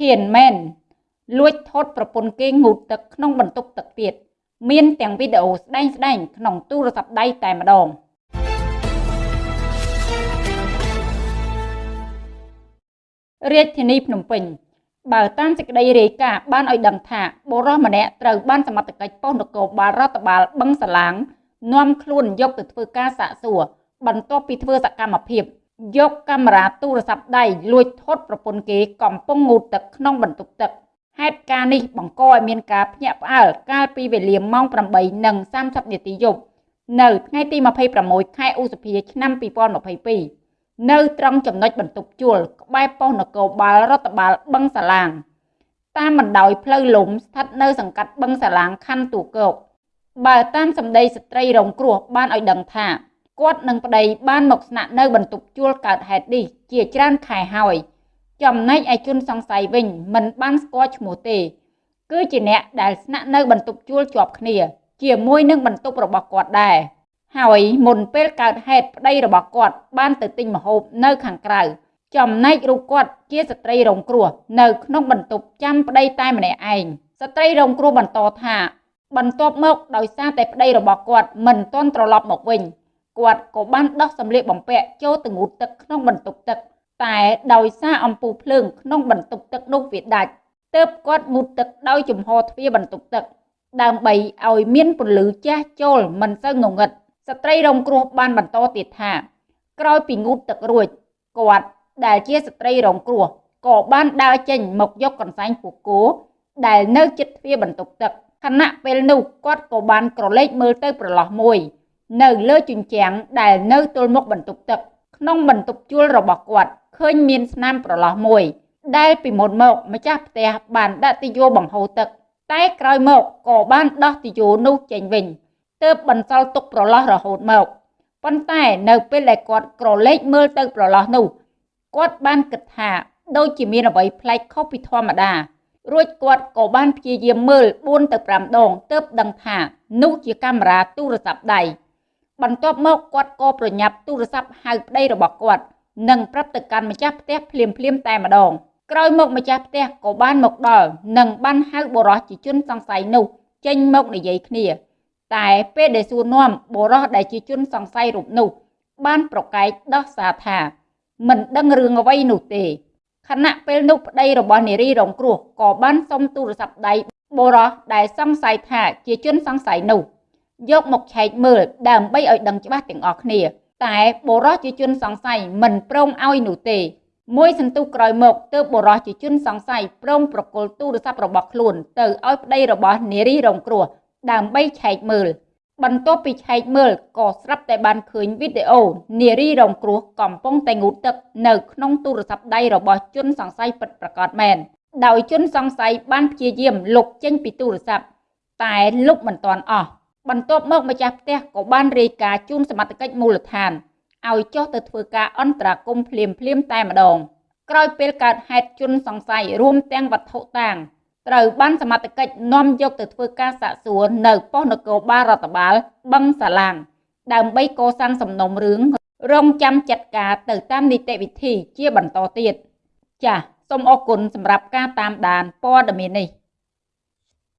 ហ៊ានមែនលួចថតប្រពន្ធគេងូតទឹកក្នុងបន្ទប់ទឹកទៀតមានទាំងវីដេអូស្ដែងស្ដែងក្នុងទូរស័ព្ទដៃតែម្ដងរាជធានីភ្នំពេញបើតាមសេចក្តីរាយការណ៍បានឲ្យដឹងថាបុរសម្នាក់ត្រូវបានសមត្ថកិច្ចប៉ុស្តិ៍នគរបាលរដ្ឋបាលបឹងសាឡាងនាំខ្លួនយកទៅធ្វើការសាកសួរបន្ទាប់ពីធ្វើសកម្មភាព យកកាមេរ៉ាទូរស័ព្ទដៃលួចថតប្រពន្ធគេកំពុងងូតទឹកក្នុងបន្ទប់ទឹកហេតុការណ៍នេះបង្កឲ្យមានការភ្ញាក់ផ្អើលកាលពីវេលាម៉ោង8:30នាទីយប់នៅថ្ងៃទី26ខែឧសភាឆ្នាំ2022នៅត្រង់ចំណុចបន្ទប់ជួលក្បែរប៉ុស្តិ៍នគរបាលរដ្ឋបាលបឹងសាឡាងតាមបណ្ដោយផ្លូវលំស្ថិតនៅសង្កាត់បឹងសាឡាងខណ្ឌទូកោកបើតាមសម្ដីស្ត្រីរងគ្រោះបានឲ្យដឹងថា គាត់និងប្តីបានមកស្នាក់នៅបន្ទប់ជួលកើតហេតុនេះជាច្រើនខែហើយ ចំណែកឯជនសង្ស័យវិញមិនបានស្គាល់ឈ្មោះទេ គឺជាអ្នកដែលស្នាក់នៅបន្ទប់ជួលជាប់គ្នា ជាមួយនឹងបន្ទប់របស់គាត់ដែរហើយមុនពេលកើតហេតុប្តីរបស់គាត់បានទៅទិញម្ហូបនៅខាងក្រៅចំណែករូបគាត់ជាស្ត្រីរងគ្រោះនៅក្នុងបន្ទប់ចាំប្តីតែម្នាក់ឯងស្ត្រីរងគ្រោះបន្តថាបន្ទាប់មកដោយសារតែប្តីរបស់គាត់មិនទាន់ត្រឡប់មកវិញ គាត់ក៏បានដោះសម្លៀកបំពាក់ចូលទៅងូតទឹកក្នុងបន្ទប់ទឹក តែដោយសារអំពូលភ្លើងក្នុងបន្ទប់ទឹកនោះវាដាច់ទើបគាត់ងូតទឹកដោយជំហរទ្វារបន្ទប់ទឹក ដើម្បីឲ្យមានពន្លឺចាស់ចូលមិនសូវងងឹតស្ត្រីរងគ្រោះបានបន្តទៀតថា ក្រោយពីងូតទឹករួចគាត់ដែលជាស្ត្រីរងគ្រោះក៏បានដើរចេញមកយកកន្សែងពូកោដែលនៅជិតទ្វារបន្ទប់ទឹកខណៈពេលនោះគាត់ក៏បានក្រឡេកមើលទៅប្រឡោះមួយ នៅលើជញ្ជាំងដែលនៅទល់មុខបន្ទប់ទឹក ក្នុងបន្ទប់ជួលរបស់គាត់ឃើញមានស្នាមប្រឡោះមួយ ដែលពីមុនមកម្ចាស់ផ្ទះបានដាក់ទីយោបង្ហូរទឹក តែក្រោយមកក៏បានដោះទីយោនោះចេញវិញទើបបន្សល់ទុកប្រឡោះរហូតមកប៉ុន្តែនៅពេលដែលគាត់ក្រឡេកមើលទៅប្រឡោះនោះគាត់បានគិតថាដូចជាមានអ្វីប្លែកខុសពីធម្មតារួចគាត់ក៏បានព្យាយាមមើល4ទៅ5ដងទើបដឹងថានោះជាកាមេរ៉ាទូរស័ព្ទដៃ បន្ទាប់មកគាត់ក៏ប្រញាប់ទូរស័ព្ទហៅប្តីរបស់គាត់និងប្រាប់ទៅកាន់ម្ចាស់ផ្ទះភ្លាមភ្លាមតែម្ដងក្រោយមកម្ចាស់ផ្ទះក៏បានមកដល់និងបានហៅបរោះជាជនសង្ស័យនោះចេញមកនិយាយគ្នា តែពេលដែលសួរនាំបរោះដែលជាជនសង្ស័យរូបនោះ បានប្រកែកដោះសារថា មិនដឹងរឿងអ្វីនោះទេខណៈពេលនោះប្តីរបស់នារីរងគ្រោះក៏បានសុំទូរស័ព្ទដៃបរោះដែលសង្ស័យថាជាជនសង្ស័យនោះ យកមកឆែកមើលដើម្បីឲ្យដឹងច្បាស់ទាំងអស់គ្នា តែបុរសជាជនសង្ស័យមិនព្រមឲ្យនោះទេមួយសន្ទុះក្រោយមកទើបបុរសជាជនសង្ស័យព្រមប្រគល់ទូរស័ព្ទរបស់ខ្លួនទៅឲ្យប្តីរបស់នារីរងគ្រោះដើម្បីឆែកមើល បន្ទាប់ពីឆែកមើលក៏ស្រាប់តែបានឃើញវីដេអូនារីរងគ្រោះកំពុងតែងូតទឹកនៅក្នុងទូរស័ព្ទដៃរបស់ជនសង្ស័យពិតប្រាកដមែនដោយជនសង្ស័យបានព្យាយាមលុបចេញពីទូរស័ព្ទតែលុបមិនទាន់អស់ បន្ទាប់មកម្ចាស់ផ្ទះក៏បានរាយការណ៍ជូនសមត្ថកិច្ចមូលដ្ឋានឲ្យចុះទៅធ្វើការអន្តរាគមភ្លាមភ្លាមតែម្ដងក្រោយពេលកើតហេតុជនសង្ស័យរួមទាំងវត្ថុតាងត្រូវបានសមត្ថកិច្ចនាំយកទៅធ្វើការសាកសួរនៅប៉ុស្តិ៍នគរបាលរដ្ឋបាលបឹងសាឡាងដើម្បីកសាងសំណុំរឿងរងចាំចាត់ការទៅតាមនីតិវិធីជាបន្តទៀតចាសសូមអរគុណសម្រាប់ការតាមដានព័ត៌មាននេះ